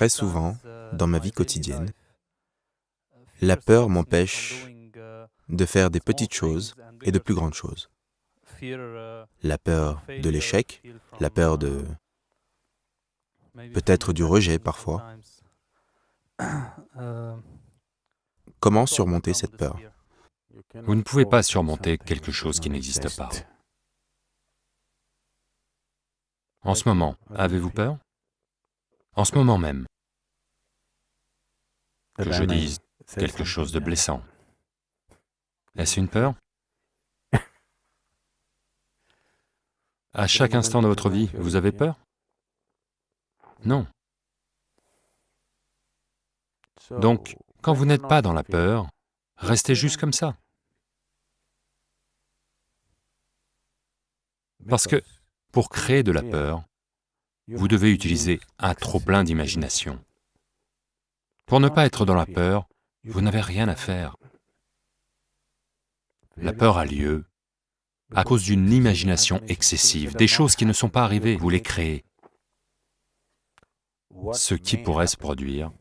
Très souvent, dans ma vie quotidienne, la peur m'empêche de faire des petites choses et de plus grandes choses. La peur de l'échec, la peur de... peut-être du rejet parfois. Comment surmonter cette peur? Vous ne pouvez pas surmonter quelque chose qui n'existe pas. En ce moment, avez-vous peur? En ce moment même, que je dise quelque chose de blessant. Est-ce une peur? À chaque instant de votre vie, vous avez peur? Non. Donc, quand vous n'êtes pas dans la peur, restez juste comme ça. Parce que pour créer de la peur, vous devez utiliser un trop-plein d'imagination. Pour ne pas être dans la peur, vous n'avez rien à faire. La peur a lieu à cause d'une imagination excessive, des choses qui ne sont pas arrivées, vous les créez. Ce qui pourrait se produire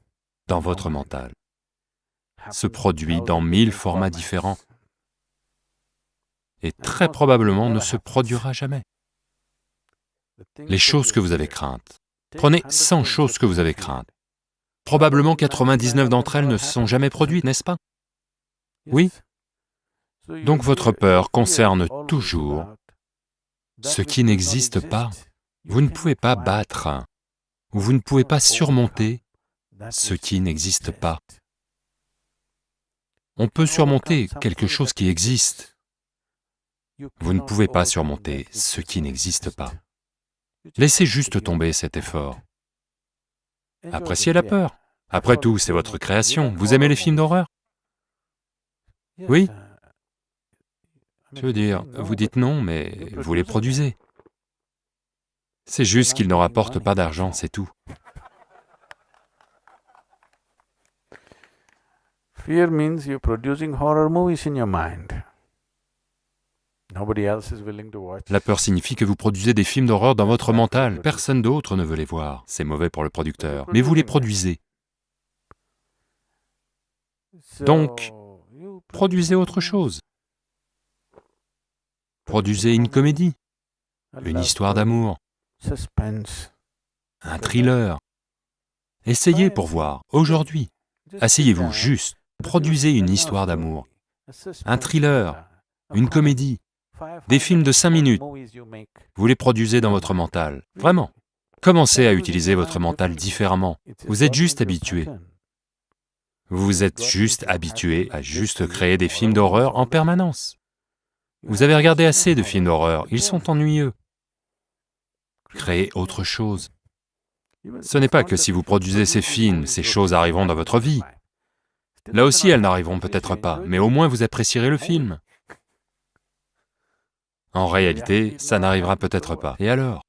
dans votre mental se produit dans mille formats différents et très probablement ne se produira jamais. Les choses que vous avez craintes, prenez 100 choses que vous avez craintes, probablement 99 d'entre elles ne se sont jamais produites, n'est-ce pas? Oui Donc votre peur concerne toujours ce qui n'existe pas. Vous ne pouvez pas battre, vous ne pouvez pas surmonter ce qui n'existe pas. On peut surmonter quelque chose qui existe. Vous ne pouvez pas surmonter ce qui n'existe pas. Laissez juste tomber cet effort. Appréciez la peur. Après tout, c'est votre création. Vous aimez les films d'horreur? Oui Je veux dire, vous dites non, mais vous les produisez. C'est juste qu'ils ne rapportent pas d'argent, c'est tout. Fear means you're producing horror movies in your mind. La peur signifie que vous produisez des films d'horreur dans votre mental, personne d'autre ne veut les voir, c'est mauvais pour le producteur, mais vous les produisez. Donc, produisez autre chose. Produisez une comédie, une histoire d'amour, un thriller. Essayez pour voir, aujourd'hui. Asseyez-vous juste, produisez une histoire d'amour, un thriller, une comédie, des films de cinq minutes, vous les produisez dans votre mental, vraiment. Commencez à utiliser votre mental différemment, vous êtes juste habitué. Vous êtes juste habitué à juste créer des films d'horreur en permanence. Vous avez regardé assez de films d'horreur, ils sont ennuyeux. Créez autre chose. Ce n'est pas que si vous produisez ces films, ces choses arriveront dans votre vie. Là aussi, elles n'arriveront peut-être pas, mais au moins vous apprécierez le film. En réalité, ça n'arrivera peut-être pas. Et alors?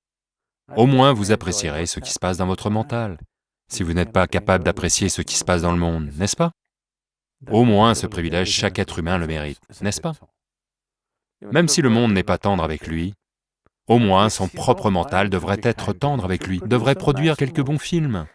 Au moins vous apprécierez ce qui se passe dans votre mental, si vous n'êtes pas capable d'apprécier ce qui se passe dans le monde, n'est-ce pas? Au moins ce privilège, chaque être humain le mérite, n'est-ce pas? Même si le monde n'est pas tendre avec lui, au moins son propre mental devrait être tendre avec lui, devrait produire quelques bons films.